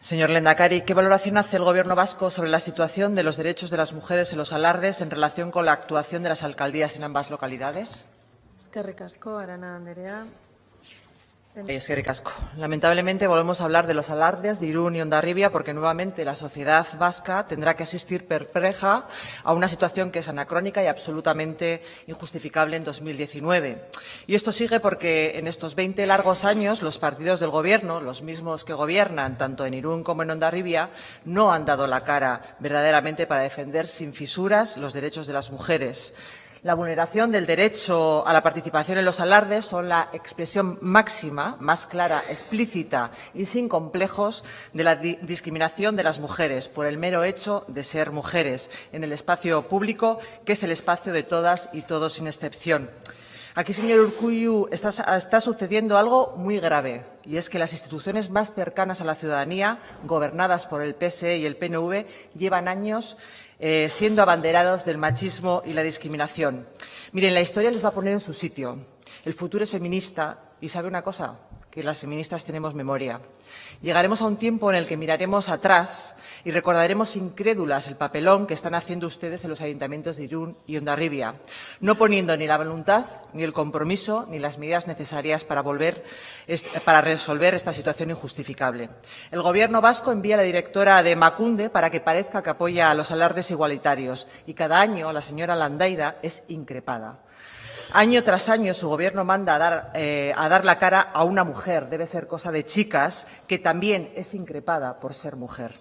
Señor Lendakari, ¿qué valoración hace el Gobierno vasco sobre la situación de los derechos de las mujeres en los alardes en relación con la actuación de las alcaldías en ambas localidades? Es que. Lamentablemente volvemos a hablar de los alardes de Irún y Ondarribia porque nuevamente la sociedad vasca tendrá que asistir perpleja a una situación que es anacrónica y absolutamente injustificable en 2019. Y esto sigue porque en estos 20 largos años los partidos del Gobierno, los mismos que gobiernan tanto en Irún como en Ondarribia, no han dado la cara verdaderamente para defender sin fisuras los derechos de las mujeres. La vulneración del derecho a la participación en los alardes son la expresión máxima, más clara, explícita y sin complejos de la discriminación de las mujeres por el mero hecho de ser mujeres en el espacio público, que es el espacio de todas y todos sin excepción. Aquí, señor Urcuyu, está, está, sucediendo algo muy grave, y es que las instituciones más cercanas a la ciudadanía, gobernadas por el PSE y el PNV, llevan años eh, siendo abanderados del machismo y la discriminación. Miren, la historia les va a poner en su sitio. El futuro es feminista y ¿sabe una cosa? Que las feministas tenemos memoria. Llegaremos a un tiempo en el que miraremos atrás y recordaremos incrédulas el papelón que están haciendo ustedes en los ayuntamientos de Irún y Ondarribia, no poniendo ni la voluntad, ni el compromiso, ni las medidas necesarias para, volver, para resolver esta situación injustificable. El Gobierno vasco envía a la directora de Macunde para que parezca que apoya a los alardes igualitarios y cada año la señora Landaida es increpada. Año tras año su gobierno manda a dar, eh, a dar la cara a una mujer, debe ser cosa de chicas, que también es increpada por ser mujer.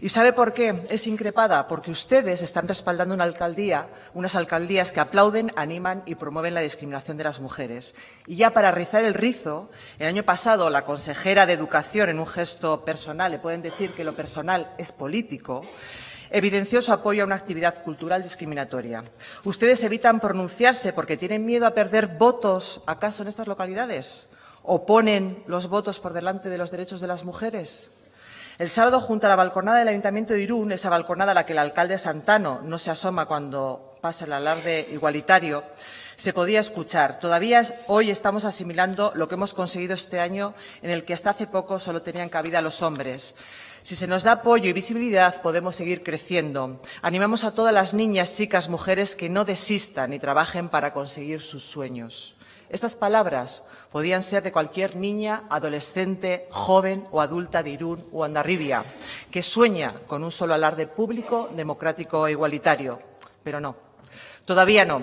¿Y sabe por qué es increpada? Porque ustedes están respaldando una alcaldía, unas alcaldías que aplauden, animan y promueven la discriminación de las mujeres. Y ya para rizar el rizo, el año pasado la consejera de Educación, en un gesto personal, le pueden decir que lo personal es político, evidenció su apoyo a una actividad cultural discriminatoria. ¿Ustedes evitan pronunciarse porque tienen miedo a perder votos, acaso, en estas localidades? ¿O ponen los votos por delante de los derechos de las mujeres? El sábado, junto a la balconada del Ayuntamiento de Irún, esa balconada a la que el alcalde Santano no se asoma cuando pasa el alarde igualitario, se podía escuchar. Todavía hoy estamos asimilando lo que hemos conseguido este año, en el que hasta hace poco solo tenían cabida los hombres. Si se nos da apoyo y visibilidad, podemos seguir creciendo. Animamos a todas las niñas, chicas, mujeres que no desistan y trabajen para conseguir sus sueños. Estas palabras podían ser de cualquier niña, adolescente, joven o adulta de Irún o Andarribia, que sueña con un solo alarde público, democrático e igualitario. Pero no, Todavía no.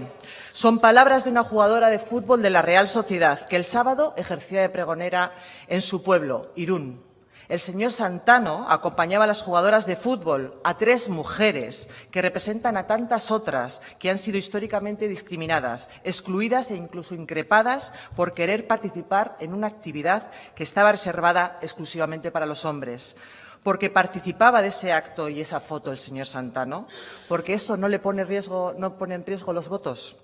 Son palabras de una jugadora de fútbol de la Real Sociedad que el sábado ejercía de pregonera en su pueblo, Irún. El señor Santano acompañaba a las jugadoras de fútbol, a tres mujeres que representan a tantas otras que han sido históricamente discriminadas, excluidas e incluso increpadas por querer participar en una actividad que estaba reservada exclusivamente para los hombres porque participaba de ese acto y esa foto el señor Santano, porque eso no le pone, riesgo, no pone en riesgo los votos.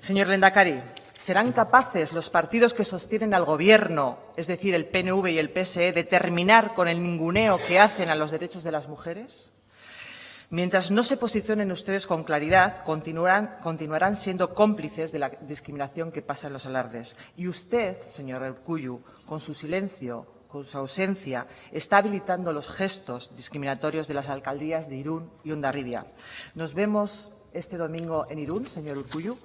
Señor Lendakari, ¿Serán capaces los partidos que sostienen al Gobierno, es decir, el PNV y el PSE, de terminar con el ninguneo que hacen a los derechos de las mujeres? Mientras no se posicionen ustedes con claridad, continuarán, siendo cómplices de la discriminación que pasa en los alardes. Y usted, señor Urcuyu, con su silencio, con su ausencia, está habilitando los gestos discriminatorios de las alcaldías de Irún y Ondarribia. Nos vemos este domingo en Irún, señor Urcuyu.